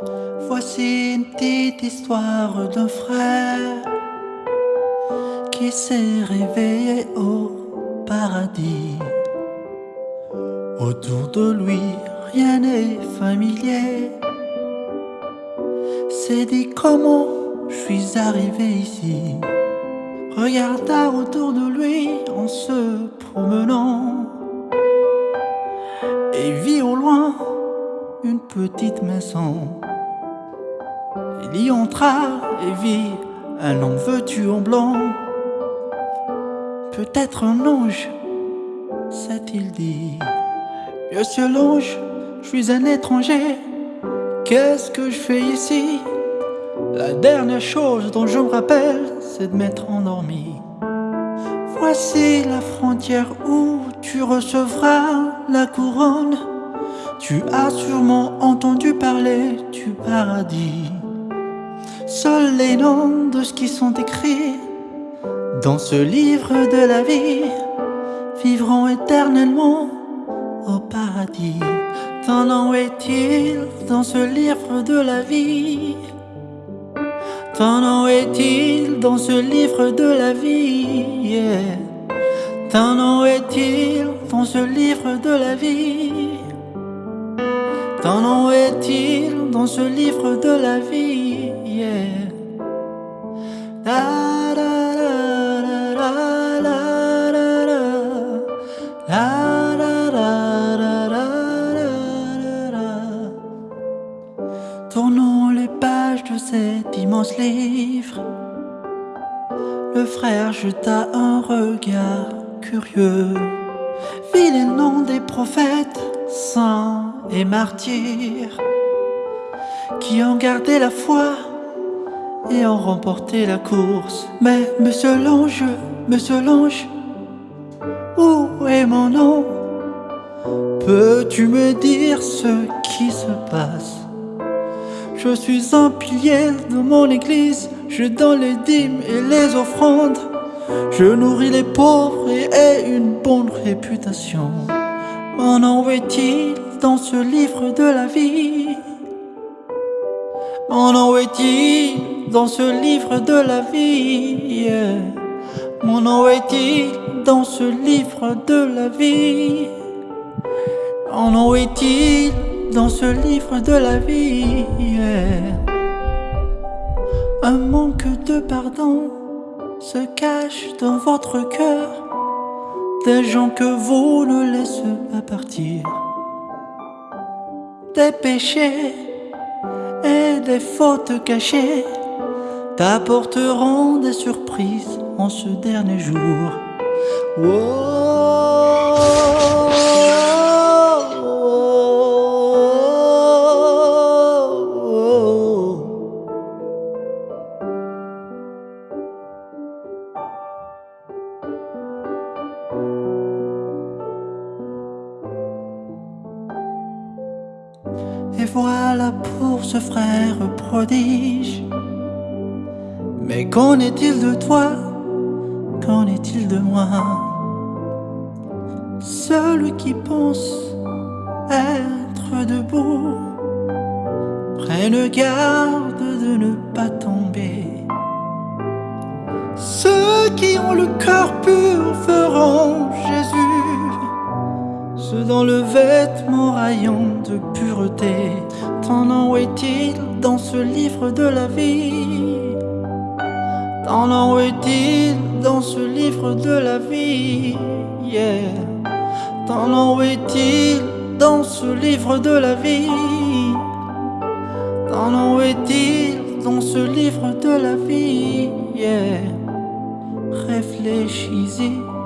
Voici une petite histoire d'un frère qui s'est réveillé au paradis. Autour de lui, rien n'est familier. C'est dit comment je suis arrivé ici? Regarda autour de lui en se promenant et vit au loin une petite maison. Il y entra et vit un homme vêtu en blanc. Peut-être un ange, s'est-il dit. Monsieur l'ange, je suis un étranger. Qu'est-ce que je fais ici? La dernière chose dont je me rappelle, c'est de m'être endormi. Voici la frontière où tu recevras la couronne. Tu as sûrement entendu parler du paradis. Seuls les noms de ce qui sont écrits dans ce livre de la vie vivront éternellement au paradis. Ton nom est-il dans ce livre de la vie? Ton nom est-il dans ce livre de la vie? Ton nom est-il dans ce livre de la vie? Ton nom est-il dans ce livre de la vie Tournons les pages de cet immense livre. Le frère jeta un regard curieux. Vit les noms des prophètes, saints et martyrs, qui ont gardé la foi et ont remporté la course. Mais monsieur l'ange, monsieur l'ange, où est mon nom? Peux-tu me dire ce qui se passe? Je suis un pilier de mon église, je donne les dîmes et les offrandes. Je nourris les pauvres et ai une bonne réputation. Mon nom est-il dans ce livre de la vie Mon nom est-il dans ce livre de la vie Mon nom est-il dans ce livre de la vie Mon nom est-il dans ce livre de la vie Un manque de pardon se cache dans votre cœur Des gens que vous ne laissez pas partir. Des péchés et des fautes cachées T'apporteront des surprises en ce dernier jour Et voilà pour ce frère prodige. Mais qu'en est-il de toi? Qu'en est-il de moi? Celui qui pense être debout, prenne garde de ne pas tomber. Ceux qui ont le cœur pur feront dans le vêtement rayon de pureté. Ton nom est-il dans ce livre de la vie? Ton nom est-il dans ce livre de la vie? Yeah. Ton nom est-il dans ce livre de la vie? Ton nom est-il dans ce livre de la vie? Réfléchis-y